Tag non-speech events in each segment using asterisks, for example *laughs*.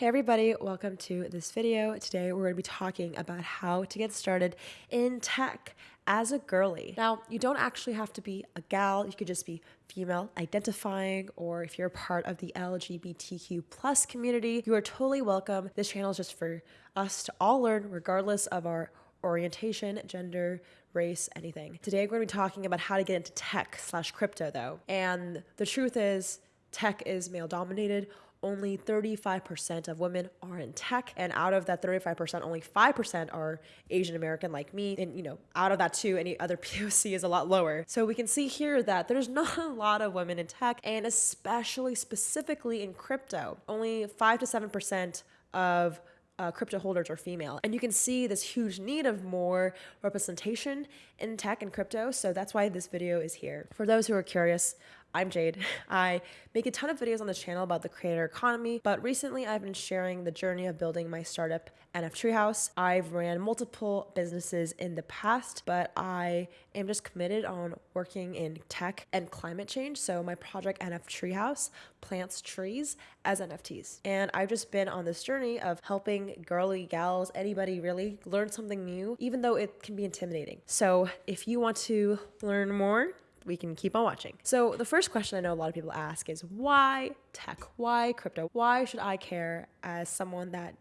Hey everybody, welcome to this video. Today we're going to be talking about how to get started in tech as a girly. Now, you don't actually have to be a gal, you could just be female identifying or if you're part of the LGBTQ plus community, you are totally welcome. This channel is just for us to all learn regardless of our orientation, gender, race, anything. Today we're going to be talking about how to get into tech slash crypto though. And the truth is tech is male dominated only 35% of women are in tech and out of that 35% only 5% are asian american like me and you know out of that too any other *laughs* poc is a lot lower so we can see here that there's *laughs* not a lot of women in tech and especially specifically in crypto only 5 to 7% of uh, crypto holders are female. And you can see this huge need of more representation in tech and crypto. So that's why this video is here. For those who are curious, I'm Jade. *laughs* I make a ton of videos on the channel about the creator economy, but recently I've been sharing the journey of building my startup NF Treehouse. I've ran multiple businesses in the past, but I am just committed on working in tech and climate change. So my project NF Treehouse plants trees as NFTs. And I've just been on this journey of helping girly gals, anybody really learn something new, even though it can be intimidating. So if you want to learn more, we can keep on watching. So the first question I know a lot of people ask is why tech? Why crypto? Why should I care as someone that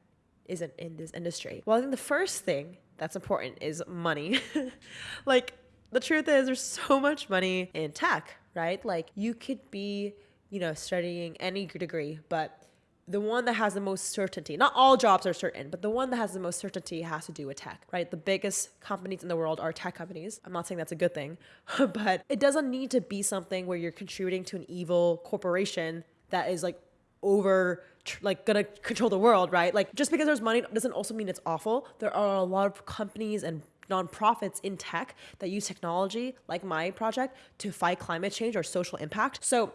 isn't in this industry? Well, I think the first thing that's important is money. *laughs* like the truth is there's so much money in tech, right? Like you could be, you know, studying any degree, but the one that has the most certainty, not all jobs are certain, but the one that has the most certainty has to do with tech, right? The biggest companies in the world are tech companies. I'm not saying that's a good thing, *laughs* but it doesn't need to be something where you're contributing to an evil corporation that is like over like gonna control the world, right? Like just because there's money doesn't also mean it's awful. There are a lot of companies and nonprofits in tech that use technology like my project to fight climate change or social impact. So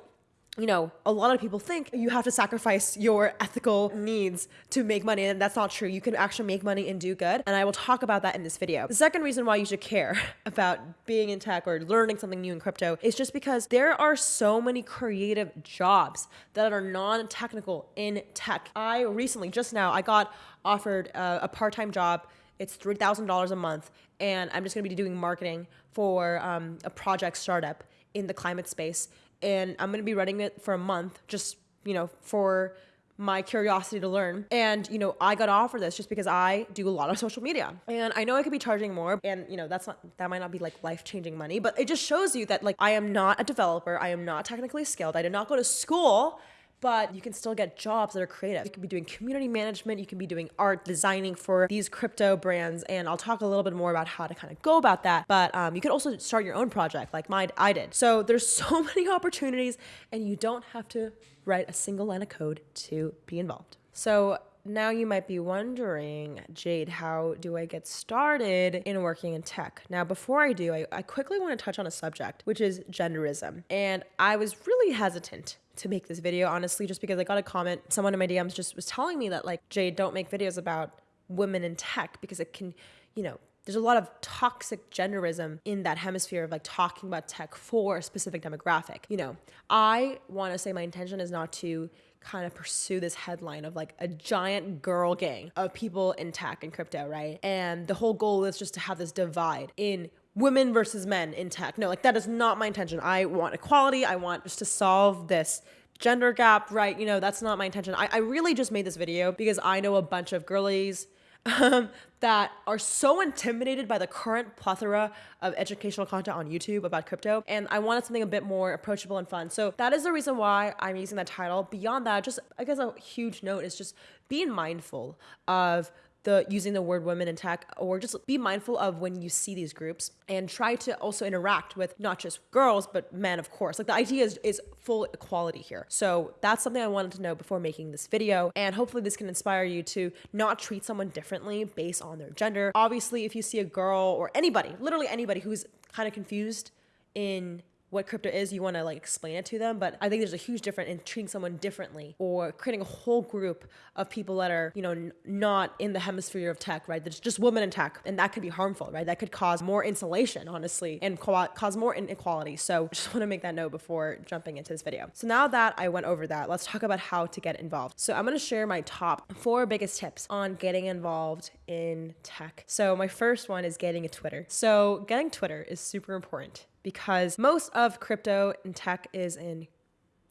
you know, a lot of people think you have to sacrifice your ethical needs to make money, and that's not true. You can actually make money and do good, and I will talk about that in this video. The second reason why you should care *laughs* about being in tech or learning something new in crypto is just because there are so many creative jobs that are non-technical in tech. I recently, just now, I got offered a, a part-time job it's $3,000 a month, and I'm just gonna be doing marketing for um, a project startup in the climate space and I'm to be running it for a month just, you know, for my curiosity to learn. And, you know, I got offered this just because I do a lot of social media. And I know I could be charging more and, you know, that's not that might not be like life-changing money, but it just shows you that like I am not a developer, I am not technically skilled. I did not go to school but you can still get jobs that are creative. You can be doing community management, you can be doing art designing for these crypto brands, and I'll talk a little bit more about how to kind of go about that. But um, you can also start your own project like mine I did. So there's so *laughs* many opportunities, and you don't have to write a single line of code to be involved. So now you might be wondering, Jade, how do I get started in working in tech? Now, before I do, I, I quickly want to touch on a subject, which is genderism. And I was really hesitant to make this video, honestly, just because I got a comment. Someone in my DMs just was telling me that, like, Jade, don't make videos about women in tech because it can, you know, there's a lot of toxic genderism in that hemisphere of like talking about tech for a specific demographic. You know, I want to say my intention is not to kind of pursue this headline of like a giant girl gang of people in tech and crypto, right? And the whole goal is just to have this divide in women versus men in tech. No, like that is not my intention. I want equality. I want just to solve this gender gap, right? You know, that's not my intention. I, I really just made this video because I know a bunch of girlies um, that are so intimidated by the current plethora of educational content on YouTube about crypto. And I wanted something a bit more approachable and fun. So that is the reason why I'm using that title. Beyond that, just I guess a huge note is just being mindful of the using the word women in tech or just be mindful of when you see these groups and try to also interact with not just girls but men of course. Like the idea is, is full equality here. So that's something i wanted to know before making this video. And hopefully this can inspire you to not treat someone differently based on their gender. Obviously if you see a girl or anybody literally anybody who's kind of confused in what crypto is, you want to like explain it to them. But I think there's a huge difference in treating someone differently or creating a whole group of people that are, you know, not in the hemisphere of tech, right? There's just women in tech, and that could be harmful, right? That could cause more insulation, honestly, and cause more inequality. So I *laughs* just want to make that note before jumping into this video. So now that I went over that, let's talk about how to get involved. So I'm going to share my top four biggest tips on getting involved in tech. So my first one is getting a Twitter. So getting Twitter is super important because most of crypto and tech is in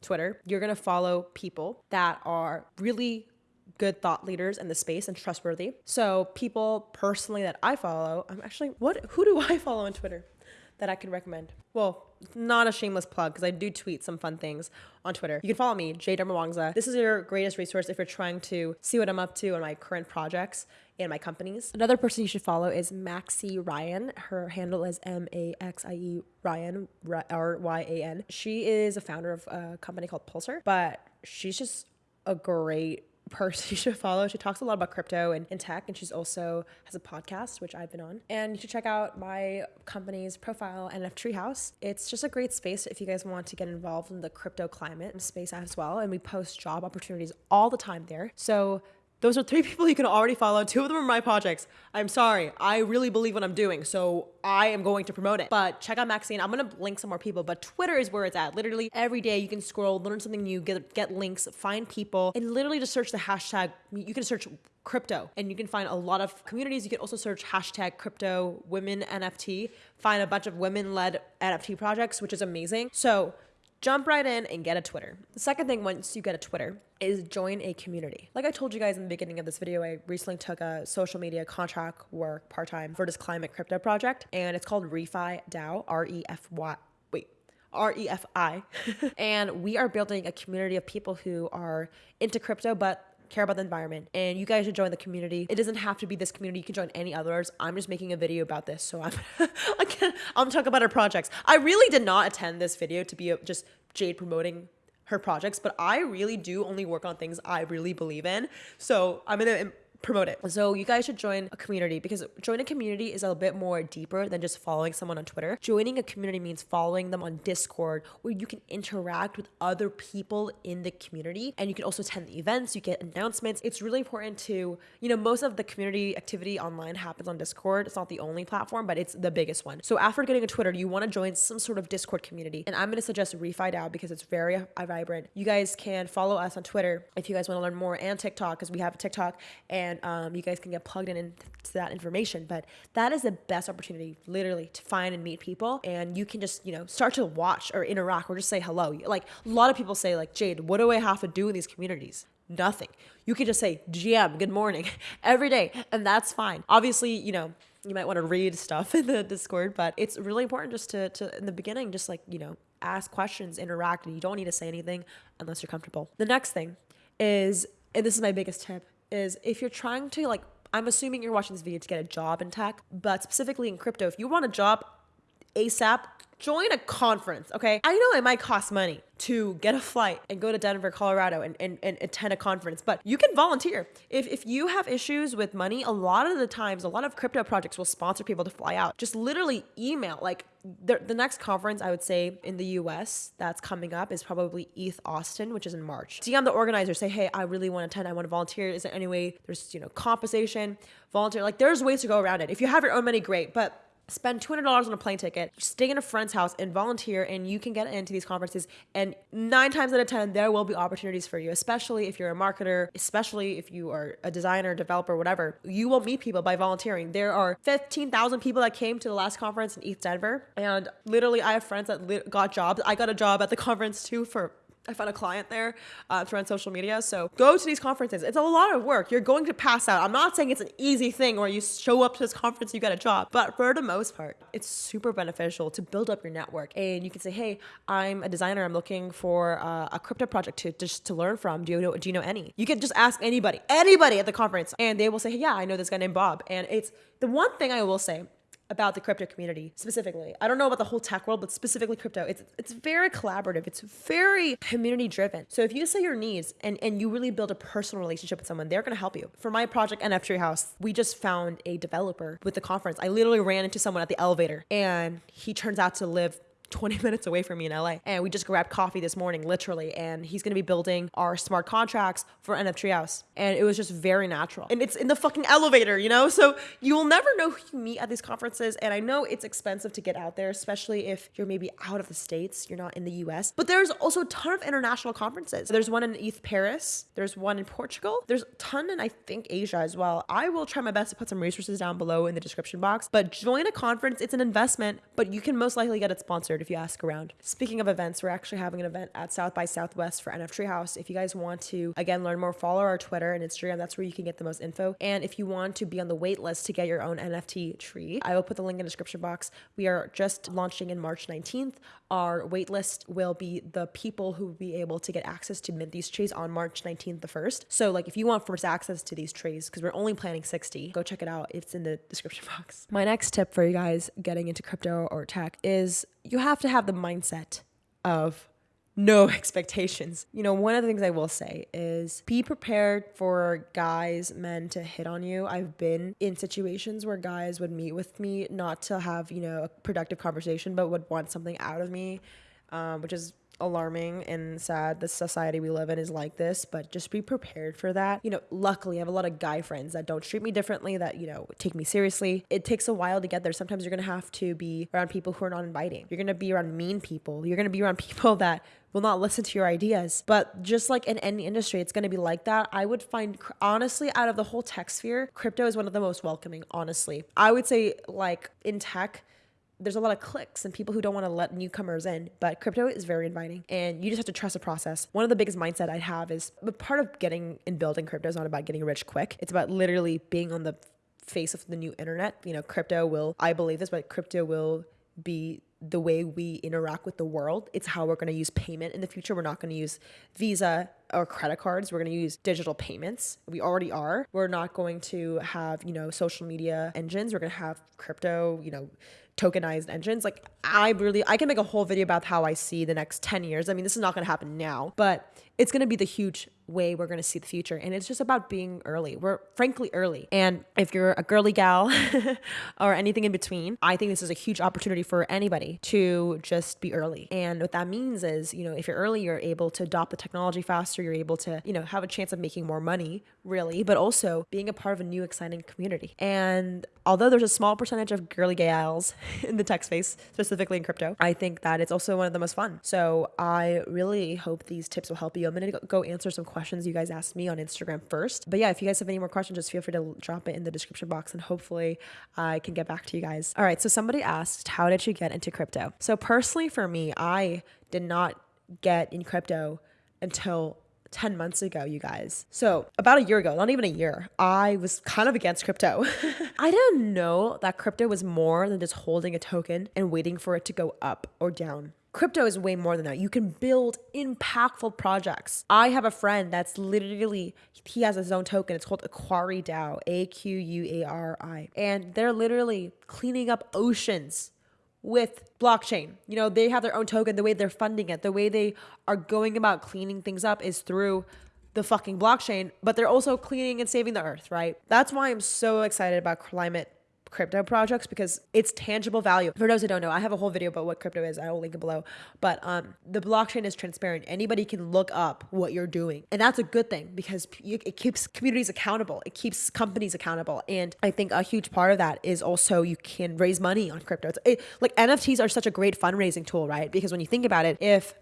Twitter. You're going to follow people that are really good thought leaders in the space and trustworthy. So people personally that I follow, I'm actually what who do I *laughs* follow on Twitter that I can recommend? Well, not a shameless plug because I do tweet some fun things on Twitter. You can follow me, Jade Darmawangsa. This is your greatest resource if you're trying to see what I'm up to on my current projects and my companies. Another person you should follow is Maxie Ryan. Her handle is M A X I E Ryan R Y A N. She is a founder of a company called Pulsar, but she's just a great *laughs* person you should follow. She talks a lot about crypto and, and tech, and she's also has a podcast, which I've been on. And you should check out my company's profile, NF Treehouse. It's just a great space if you guys want to get involved in the crypto climate and space as well. And we post job opportunities all the time there. So those are three *laughs* people you can already follow. Two of them are my projects. I'm sorry. I really believe what I'm doing. So I am going to promote it. But check out Maxine. I'm going to link some more people. But Twitter is where it's at. Literally every day you can scroll, learn something new, get, get links, find people, and literally just search the hashtag. You can search crypto and you can find a lot of communities. You can also search hashtag crypto women NFT, find a bunch of women led NFT projects, which is amazing. So jump right in and get a Twitter. The second thing, once you get a Twitter, is join a community. Like I told you guys in the beginning of this video, I recently took a social media contract work part time for this climate crypto project, and it's called ReFi DAO, R E F Y. Wait, R E F I. *laughs* and we are building a community of people who are into crypto, but care about the environment and you guys should join the community. It doesn't have to be this community. You can join any others. I'm just making a video about this so i'm *laughs* i'm talking about our projects. I really did not attend this video to be just jade promoting her projects but i really do only work on things i really believe in. So i'm gonna promote it. So you guys should join a community because joining a community is a bit more deeper than just following someone on Twitter. Joining a community means following them on Discord where you can interact with other people in the community and you can also attend the events, you get announcements. It's really important to, you know, most of the community activity online happens on Discord. It's not the only platform, but it's the biggest one. So after getting a Twitter, you want to join some sort of Discord community. And I'm going to suggest ReFi DAO because it's very vibrant. You guys can follow us on Twitter if you guys want to learn more and TikTok because we have a TikTok and and um, you guys can get plugged in into that information. But that is the best opportunity, literally, to find and meet people. And you can just, you know, start to watch or interact or just say hello. Like a lot of people say, like, Jade, what do I have to do in these communities? Nothing. You can just say, GM, good morning, *laughs* every day. And that's fine. Obviously, you know, you might want to read stuff *laughs* in the Discord, but it's really important just to, to in the beginning, just like, you know, ask questions, interact, and you don't need to say anything unless you're comfortable. The next thing is, and this is my biggest tip, is if you're trying to like I'm assuming you're watching this video to get a job in tech, but specifically in crypto, if you want a job ASAP, join a conference, okay? I know it might cost money to get a flight and go to Denver, Colorado and, and, and attend a conference, but you can volunteer. If, if you have issues with money, a lot of the times, a lot of crypto projects will sponsor people to fly out. Just literally email, like the, the next conference I would say in the US that's coming up is probably ETH Austin, which is in March. DM the organizer, say, hey, I really want to attend, I want to volunteer. Is there any way there's, you know, compensation, volunteer? Like there's ways to go around it. If you have your own money, great. But spend $200 on a plane ticket, stay in a friend's house and volunteer and you can get into these conferences and 9 times out of 10 there will be opportunities for you, especially if you're a marketer, especially if you are a designer, developer, whatever. You will meet people by volunteering. There are 15,000 people that came to the last conference in ETH Denver and literally I have friends that got jobs. I got a job at the *laughs* conference too for I found a client there uh, through on social media. So go to these conferences. It's a lot of work. You're going to pass out. I'm not saying it's an easy thing where you show up to this conference, you get a job, but for the most part, it's super beneficial to build up your network. And you can say, hey, I'm a designer. I'm looking for uh, a crypto project to just to learn from. Do you know? Do you know any? You can just ask anybody, anybody at the conference, and they will say, hey, yeah, I know this guy named Bob. And it's the one thing I will say about the crypto community specifically. I don't know about the whole tech world, but specifically crypto. It's it's very collaborative. It's very community driven. So if you say your needs and, and you really build a personal relationship with someone, they're gonna help you. For my project NF Treehouse, we just found a developer with the conference. I literally ran into someone at the elevator and he turns out to live 20 *laughs* minutes away from me in LA. And we just grabbed coffee this morning, literally. And he's gonna be building our smart contracts for NF Treehouse. And it was just very natural. And it's in the fucking elevator, you know? So you will never know who you meet at these conferences. And I know it's expensive to get out there, especially if you're maybe out of the States, you're not in the US. But there's also a ton of international conferences. There's one in ETH Paris, there's one in Portugal, there's a ton in, I think, Asia as well. I will try my best to put some resources down below in the description box. But join a conference, it's an investment, but you can most likely get it sponsored if you ask around. Speaking of events, we're actually having an event at South by Southwest for NF Treehouse. If you guys want to, again, learn more, follow our Twitter and Instagram. That's where you can get the most info. And if you want to be on the wait list to get your own NFT tree, I will put the link in the description box. We are just launching in March 19th. Our wait list will be the people who will be able to get access to mint these trees on March 19th, the first. So, like, if you want first access to these trees, because we're only planning 60, go check it out. It's in the description *laughs* box. My next tip for you guys getting into crypto or tech is you have to have the mindset of no *laughs* expectations. You know, one of the things I will say is be prepared for guys, men to hit on you. I've been in situations where guys would meet with me not to have, you know, a productive conversation, but would want something out of me, um, which is alarming and sad the society we live in is like this but just be prepared for that you know luckily i have a lot of guy friends that don't treat me differently that you know take me seriously it takes a while to get there sometimes you're gonna have to be around people who are not inviting you're gonna be around mean people you're gonna be around *laughs* people that will not listen to your ideas. But just like in any industry, it's going to be like that. I would find, honestly, out of the whole tech sphere, crypto is one of the most welcoming, honestly. I would say, like in tech, there's a lot of cliques and people who don't want to let newcomers in, but crypto is very inviting and you just have to trust the process. One of the biggest mindset I'd have is but part of getting and building crypto is not about getting rich quick. It's about literally being on the face of the new internet. You know, crypto will, I believe this, but crypto will be the way we interact with the world. It's how we're going to use payment in the future. We're not going to use Visa or credit cards. We're going to use digital payments. We already are. We're not going to have, you know, social media engines. We're going to have crypto, you know, tokenized engines. Like I really I can make a whole video about how I see the next 10 years. I mean, this is not going to happen now, but it's going to be the huge way we're going to see the future and it's just about being early. We're frankly early. And if you're a girly gal *laughs* or anything in between i think this is a huge opportunity for anybody to just be early. And what that means is you know if you're early you're able to adopt the technology faster you're able to you know have a chance of making more money really but also being a part of a new exciting community. And although there's a small percentage of girly gals *laughs* in the tech space specifically in crypto i think that it's also one of the most fun. So i really hope these tips will help you i'm going to go answer some questions you guys asked me on Instagram first. But yeah, if you guys have any more questions, just feel free to drop it in the description box and hopefully I can get back to you guys. All right, so somebody asked, How did you get into crypto? So, personally, for me, I did not get in crypto until 10 months ago, you guys. So, about a year ago, not even a year, I was kind of against crypto. *laughs* I didn't know that crypto was more than just holding a token and waiting for it to go up or down. Crypto is way more than that. You can build impactful projects. I have a friend that's literally, he has his own token. It's called Aquari DAO, A Q U A R I. And they're literally cleaning up oceans with blockchain. You know, they have their own token. The way they're funding it, the way they are going about cleaning things up is through the fucking blockchain, but they're also cleaning and saving the earth, right? That's why I'm so excited about climate crypto projects because it's tangible value. For those who don't know, I have a whole video about what crypto is. I will link it below. But um, the blockchain is transparent. Anybody can look up what you're doing, and that's a good thing because it keeps communities accountable. It keeps companies accountable, and I think a huge part of that is also you can raise money on crypto. It, like NFTs are such a great fundraising tool, right? Because when you think about it, if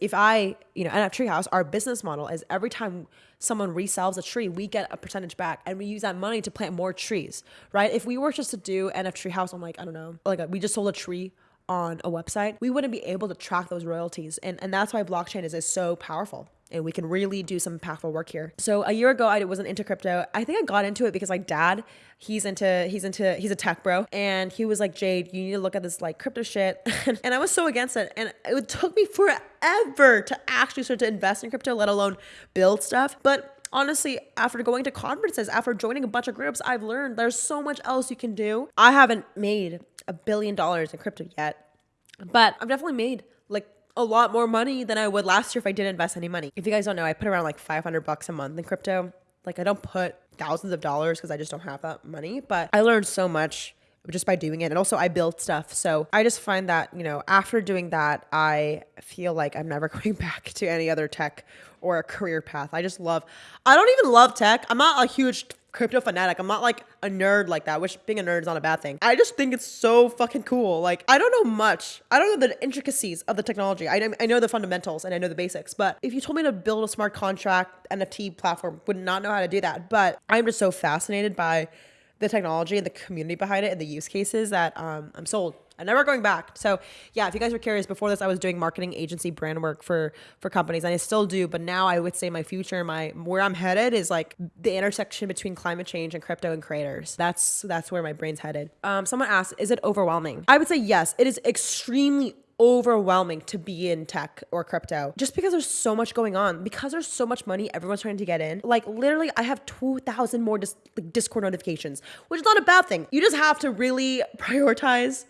if I you know NFT Treehouse, our business model is every time someone resells a tree, we get a percentage back and we use that money to plant more trees, right? If we were just to do NFT Treehouse on like, I don't know, like a, we just sold a tree on a website, we wouldn't be able to track those royalties. And, and that's why blockchain is, is so powerful and we can really do some impactful work here. So a year ago, I wasn't into crypto. I think I got into it because my dad, he's into, he's into, he's a tech bro. And he was like, Jade, you need to look at this like crypto shit. *laughs* and I was so against it. And it took me forever to actually start to invest in crypto, let alone build stuff. But honestly, after going to conferences, after joining a bunch of groups, I've learned there's so much else you can do. I haven't made a billion dollars in crypto yet, but I've definitely made like a lot more money than I would last year if I didn't invest any money. If you guys don't know, I put around like 500 bucks a month in crypto. Like I don't put thousands of dollars because I just don't have that money, but I learned so much just by doing it. And also I build stuff. So I just find that, you know, after doing that, I feel like I'm never *laughs* going back to any other tech or a career path. I just love, I don't even love tech. I'm not a huge crypto fanatic. I'm not like a nerd like that, which being a nerd is not a bad thing. I just think it's so fucking cool. Like, I don't know much. I don't know the intricacies of the technology. I, I know the fundamentals and I know the basics, but if you told me to build a smart contract NFT platform, would not know how to do that. But I'm just so fascinated by the technology and the community behind it and the use cases that um, I'm sold. I'm never going back. So yeah, if you guys were curious, before this I was doing marketing agency brand work for for companies, and I still do. But now I would say my future, my where I'm headed is like the intersection between climate change and crypto and creators. That's that's where my brain's headed. Um, someone asked, is it overwhelming? I would say yes. It is extremely overwhelming to be in tech or crypto just because there's so much going on because there's so much money everyone's trying to get in like literally i have 2000 more dis- discord notifications which is not a bad thing you just have to really prioritize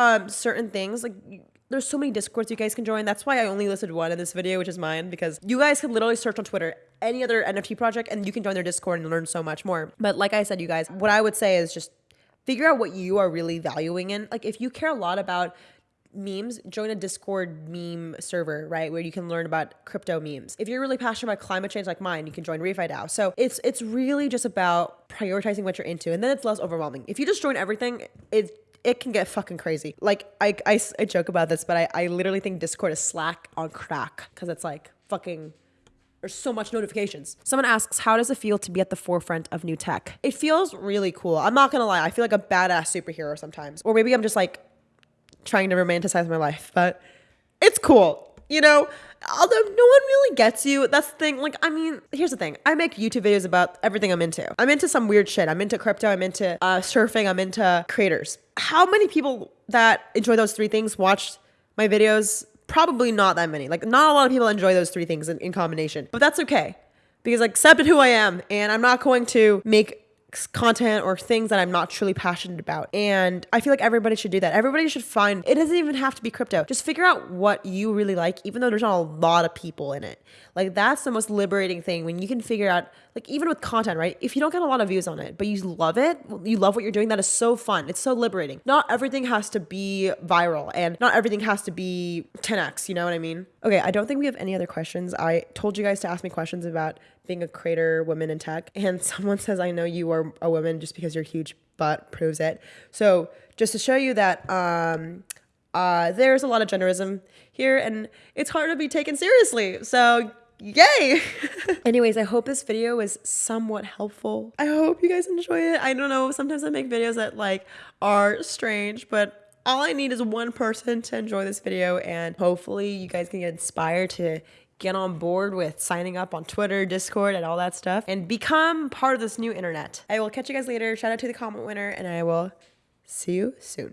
um certain things like there's so many discords you guys can join that's why i only listed one in this video which is mine because you guys can literally search on twitter any other nft project and you can join their discord and learn so much more but like i said you guys what i would say is just figure out what you are really valuing in like if you care a lot about memes, join a Discord meme server, right? Where you can learn about crypto memes. If you're really passionate about climate change like mine, you can join ReFi DAO. So it's it's really just about prioritizing what you're into and then it's less overwhelming. If you just join everything, it it can get fucking crazy. Like I, I, I joke about this, but I, I literally think Discord is Slack on crack because it's like fucking there's so much notifications. Someone asks, how does it feel to be at the forefront of new tech? It feels really cool. I'm not gonna lie. I feel like a badass superhero sometimes. Or maybe I'm just like trying to romanticize my life, but it's cool. You know, although no one really gets you, that's the thing. Like, I mean, here's the thing. I make YouTube videos about everything I'm into. I'm into some weird shit. I'm into crypto. I'm into uh, surfing. I'm into creators. How many people that enjoy those three things watch my videos? Probably not that many. Like, not a lot of people enjoy those three things in, in combination, but that's okay because I accepted who I am and I'm not going to make content or things that I'm not truly passionate about. And I feel like everybody should do that. Everybody should find it doesn't even have to be crypto. Just figure out what you really like, even though there's not a lot of people in it. Like that's the most liberating thing when you can figure out, like even with content, right? If you don't get a lot of views on it, but you love it, you love what you're doing, that is so fun. It's so liberating. Not everything has to be viral and not everything has to be 10x, you know what I mean? Okay, I don't think we have any other questions. I told you guys to ask me questions about being a creator, woman in tech, and *laughs* someone says, I know you are a woman just because your huge butt proves it. So just to show you that um, uh, there's a lot of genderism here and it's hard to be taken seriously. So yay *laughs* anyways i hope this video was somewhat helpful i hope you guys enjoy it i don't know sometimes i make videos that like are strange but all i need is one person to enjoy this video and hopefully you guys can get inspired to get on board with signing up on twitter discord and all that stuff and become part of this new internet. I will catch you guys later. Shout out to the comment winner and i will see you soon